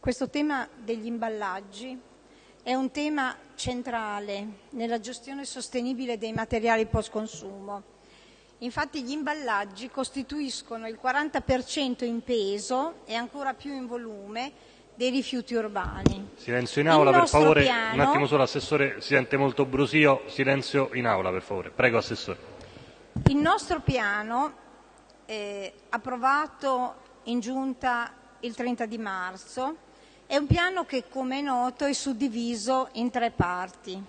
Questo tema degli imballaggi è un tema centrale nella gestione sostenibile dei materiali post consumo. Infatti gli imballaggi costituiscono il 40% in peso e ancora più in volume dei rifiuti urbani. Silenzio in aula, per favore. Piano... Un attimo solo, Assessore, si sente molto brusio. Silenzio in aula, per favore. Prego, Assessore. Il nostro piano, eh, approvato in Giunta il 30 di marzo, è un piano che, come è noto, è suddiviso in tre parti.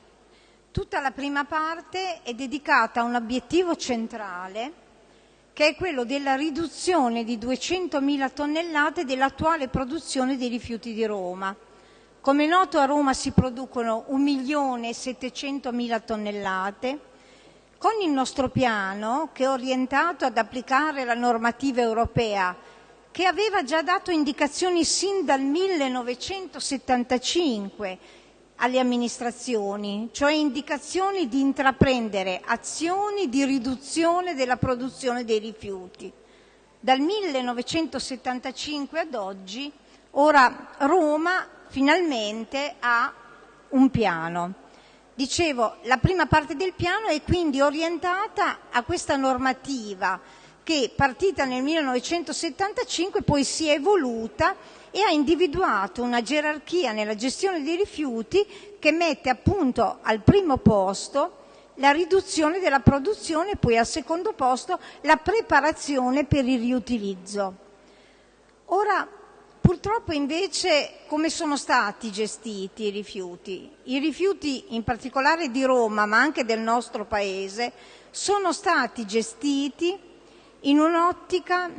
Tutta la prima parte è dedicata a un obiettivo centrale che è quello della riduzione di 200.000 tonnellate dell'attuale produzione dei rifiuti di Roma. Come è noto a Roma si producono 1.700.000 tonnellate. Con il nostro piano, che è orientato ad applicare la normativa europea che aveva già dato indicazioni sin dal 1975 alle amministrazioni, cioè indicazioni di intraprendere azioni di riduzione della produzione dei rifiuti. Dal 1975 ad oggi, ora Roma finalmente ha un piano. Dicevo, la prima parte del piano è quindi orientata a questa normativa che partita nel 1975 poi si è evoluta e ha individuato una gerarchia nella gestione dei rifiuti che mette appunto al primo posto la riduzione della produzione e poi al secondo posto la preparazione per il riutilizzo. Ora, purtroppo invece come sono stati gestiti i rifiuti? I rifiuti in particolare di Roma ma anche del nostro Paese sono stati gestiti in un'ottica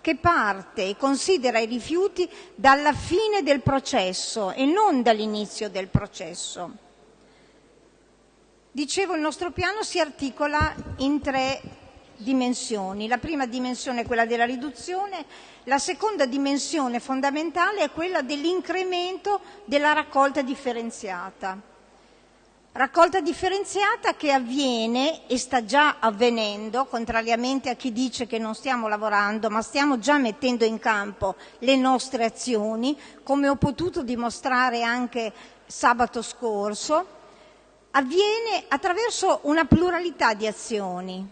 che parte e considera i rifiuti dalla fine del processo e non dall'inizio del processo. Dicevo, il nostro piano si articola in tre dimensioni. La prima dimensione è quella della riduzione, la seconda dimensione fondamentale è quella dell'incremento della raccolta differenziata. Raccolta differenziata che avviene e sta già avvenendo, contrariamente a chi dice che non stiamo lavorando, ma stiamo già mettendo in campo le nostre azioni, come ho potuto dimostrare anche sabato scorso, avviene attraverso una pluralità di azioni.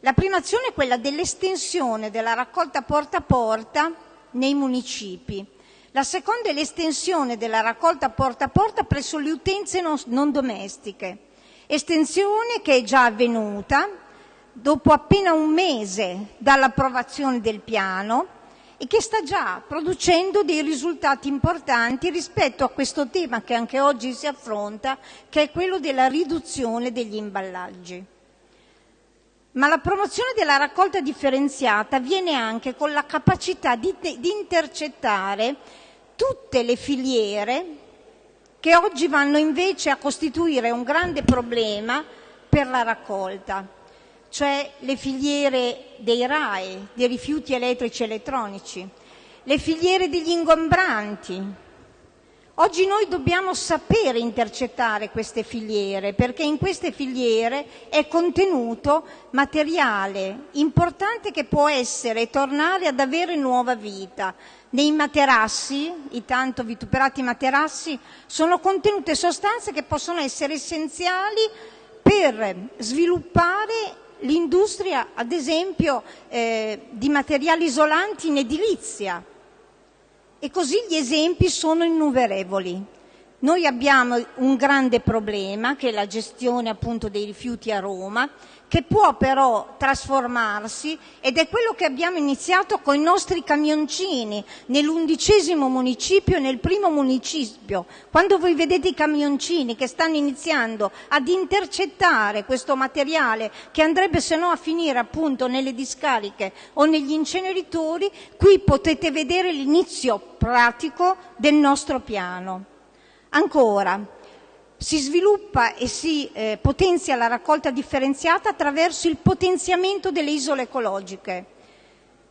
La prima azione è quella dell'estensione della raccolta porta a porta nei municipi la seconda è l'estensione della raccolta porta a porta presso le utenze non, domestiche, estensione che è già avvenuta dopo appena un mese dall'approvazione del piano e che sta già producendo dei risultati importanti rispetto a questo tema che anche oggi si affronta, che è quello della riduzione degli imballaggi. Ma la promozione della raccolta differenziata avviene anche con la capacità di, di intercettare tutte le filiere che oggi vanno invece a costituire un grande problema per la raccolta, cioè le filiere dei RAE, dei rifiuti elettrici e elettronici, le filiere degli ingombranti, Oggi noi dobbiamo sapere intercettare queste filiere perché in queste filiere è contenuto materiale importante che può essere e tornare ad avere nuova vita. Nei materassi, i tanto vituperati materassi, sono contenute sostanze che possono essere essenziali per sviluppare l'industria, ad esempio, eh, di materiali isolanti in edilizia e così gli esempi sono innumerevoli. Noi abbiamo un grande problema che è la gestione appunto dei rifiuti a Roma, che può però trasformarsi ed è quello che abbiamo iniziato con i nostri camioncini nell'undicesimo municipio e nel primo municipio. Quando voi vedete i camioncini che stanno iniziando ad intercettare questo materiale che andrebbe se no a finire appunto nelle discariche o negli inceneritori, qui potete vedere l'inizio pratico del nostro piano. Ancora, si sviluppa e si eh, potenzia la raccolta differenziata attraverso il potenziamento delle isole ecologiche.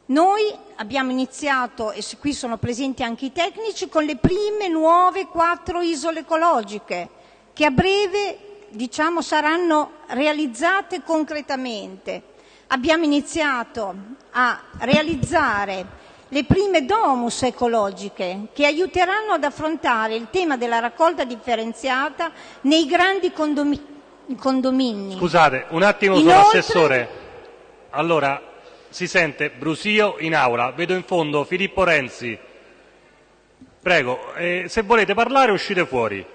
Noi abbiamo iniziato, e qui sono presenti anche i tecnici, con le prime nuove quattro isole ecologiche che a breve diciamo, saranno realizzate concretamente. Abbiamo iniziato a realizzare le prime domus ecologiche che aiuteranno ad affrontare il tema della raccolta differenziata nei grandi condomini. Scusate, un attimo solo, Assessore. Allora, si sente brusio in aula. Vedo in fondo Filippo Renzi. Prego, eh, se volete parlare uscite fuori.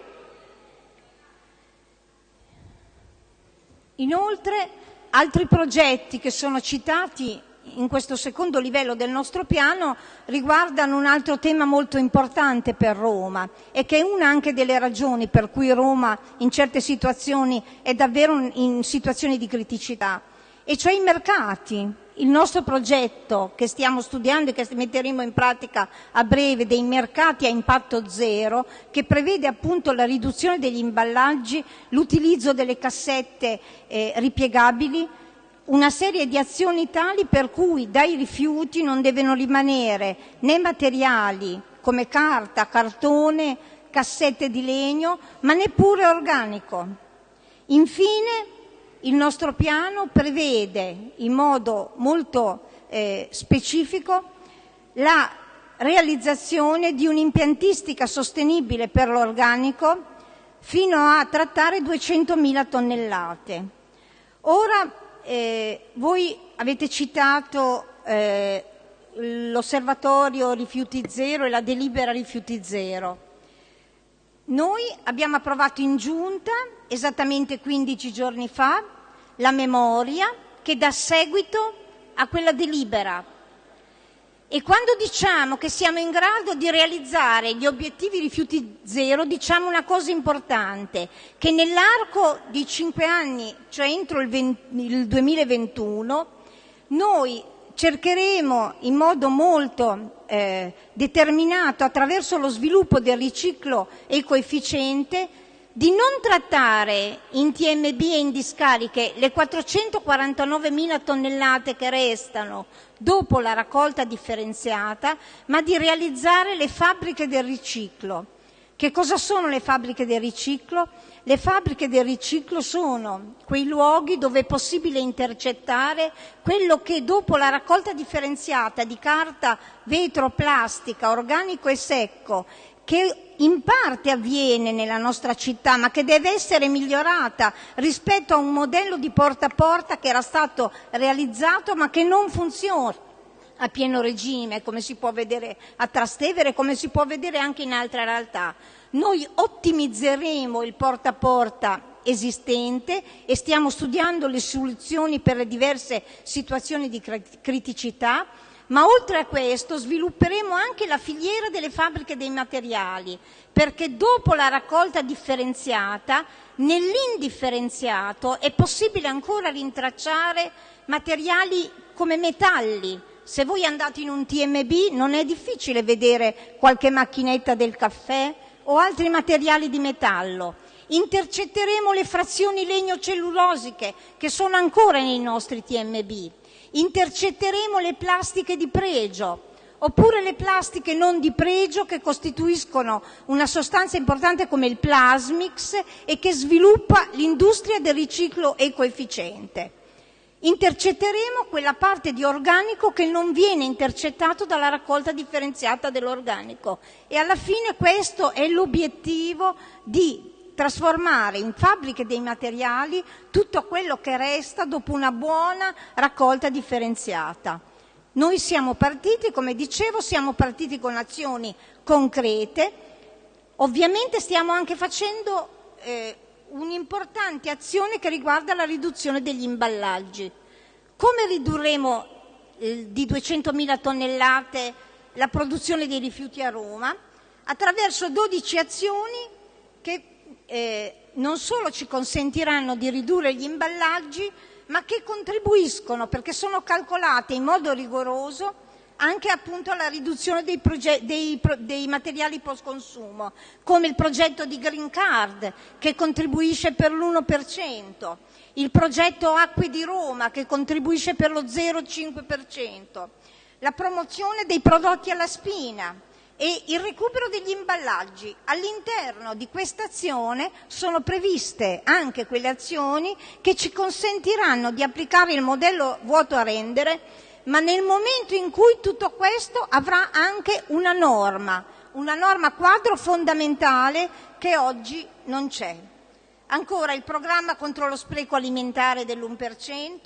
Inoltre, altri progetti che sono citati in questo secondo livello del nostro piano riguardano un altro tema molto importante per Roma e che è una anche delle ragioni per cui Roma in certe situazioni è davvero in situazioni di criticità, e cioè i mercati. Il nostro progetto che stiamo studiando e che metteremo in pratica a breve dei mercati a impatto zero, che prevede appunto la riduzione degli imballaggi, l'utilizzo delle cassette eh, ripiegabili, una serie di azioni tali per cui dai rifiuti non devono rimanere né materiali come carta, cartone, cassette di legno, ma neppure organico. Infine, il nostro piano prevede in modo molto eh, specifico la realizzazione di un'impiantistica sostenibile per l'organico fino a trattare 200.000 tonnellate. Ora eh, voi avete citato eh, l'osservatorio rifiuti zero e la delibera rifiuti zero. Noi abbiamo approvato in giunta, esattamente 15 giorni fa, la memoria che dà seguito a quella delibera. E quando diciamo che siamo in grado di realizzare gli obiettivi rifiuti zero, diciamo una cosa importante, che nell'arco di cinque anni, cioè entro il, 20, il 2021, noi cercheremo in modo molto eh, determinato attraverso lo sviluppo del riciclo ecoefficiente di non trattare in TMB e in discariche le 449.000 tonnellate che restano dopo la raccolta differenziata, ma di realizzare le fabbriche del riciclo. Che cosa sono le fabbriche del riciclo? Le fabbriche del riciclo sono quei luoghi dove è possibile intercettare quello che dopo la raccolta differenziata di carta, vetro, plastica, organico e secco, che in parte avviene nella nostra città, ma che deve essere migliorata rispetto a un modello di porta a porta che era stato realizzato ma che non funziona a pieno regime, come si può vedere a Trastevere, come si può vedere anche in altre realtà. Noi ottimizzeremo il porta a porta esistente e stiamo studiando le soluzioni per le diverse situazioni di criticità, ma oltre a questo svilupperemo anche la filiera delle fabbriche dei materiali, perché dopo la raccolta differenziata, nell'indifferenziato è possibile ancora rintracciare materiali come metalli, se voi andate in un TMB non è difficile vedere qualche macchinetta del caffè, o altri materiali di metallo. Intercetteremo le frazioni legno-cellulosiche che sono ancora nei nostri TMB. Intercetteremo le plastiche di pregio, oppure le plastiche non di pregio che costituiscono una sostanza importante come il plasmix e che sviluppa l'industria del riciclo ecoefficiente. Intercetteremo quella parte di organico che non viene intercettato dalla raccolta differenziata dell'organico e alla fine questo è l'obiettivo di trasformare in fabbriche dei materiali tutto quello che resta dopo una buona raccolta differenziata. Noi siamo partiti, come dicevo, siamo partiti con azioni concrete, ovviamente stiamo anche facendo eh, un'importante azione che riguarda la riduzione degli imballaggi. Come ridurremo eh, di 200.000 tonnellate la produzione dei rifiuti a Roma? Attraverso 12 azioni che eh, non solo ci consentiranno di ridurre gli imballaggi, ma che contribuiscono, perché sono calcolate in modo rigoroso, anche appunto alla riduzione dei, materiali post consumo, come il progetto di Green Card che contribuisce per l'1%, il progetto Acque di Roma che contribuisce per lo 0,5%, la promozione dei prodotti alla spina e il recupero degli imballaggi. All'interno di questa azione sono previste anche quelle azioni che ci consentiranno di applicare il modello vuoto a rendere ma nel momento in cui tutto questo avrà anche una norma, una norma quadro fondamentale che oggi non c'è. Ancora il programma contro lo spreco alimentare dell'1%,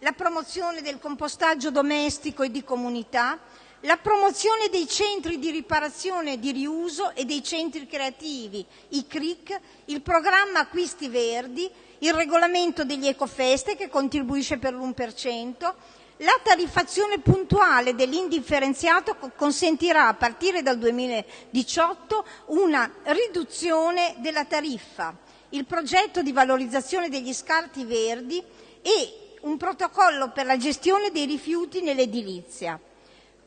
la promozione del compostaggio domestico e di comunità, la promozione dei centri di riparazione e di riuso e dei centri creativi, i CRIC, il programma Acquisti Verdi, il regolamento degli ecofeste che contribuisce per l'1%, la tariffazione puntuale dell'indifferenziato consentirà a partire dal 2018 una riduzione della tariffa, il progetto di valorizzazione degli scarti verdi e un protocollo per la gestione dei rifiuti nell'edilizia.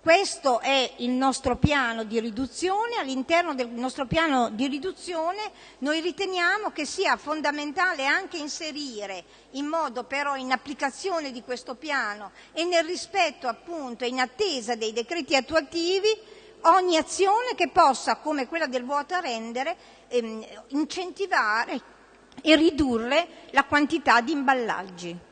Questo è il nostro piano di riduzione. All'interno del nostro piano di riduzione noi riteniamo che sia fondamentale anche inserire, in modo però in applicazione di questo piano e nel rispetto appunto in attesa dei decreti attuativi, ogni azione che possa, come quella del vuoto a rendere, ehm, incentivare e ridurre la quantità di imballaggi.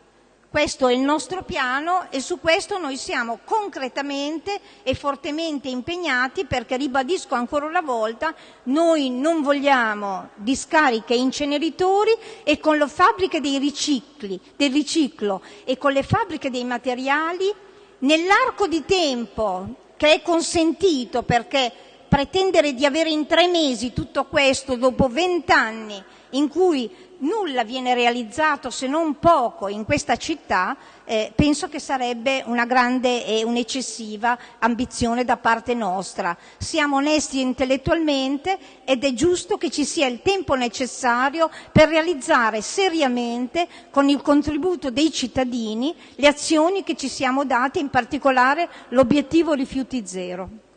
Questo è il nostro piano e su questo noi siamo concretamente e fortemente impegnati perché, ribadisco ancora una volta, noi non vogliamo discariche e inceneritori e con le fabbriche dei ricicli, del riciclo e con le fabbriche dei materiali, nell'arco di tempo che è consentito perché pretendere di avere in tre mesi tutto questo dopo vent'anni in cui nulla viene realizzato se non poco in questa città, eh, penso che sarebbe una grande e un'eccessiva ambizione da parte nostra. Siamo onesti intellettualmente ed è giusto che ci sia il tempo necessario per realizzare seriamente, con il contributo dei cittadini, le azioni che ci siamo date, in particolare l'obiettivo rifiuti zero.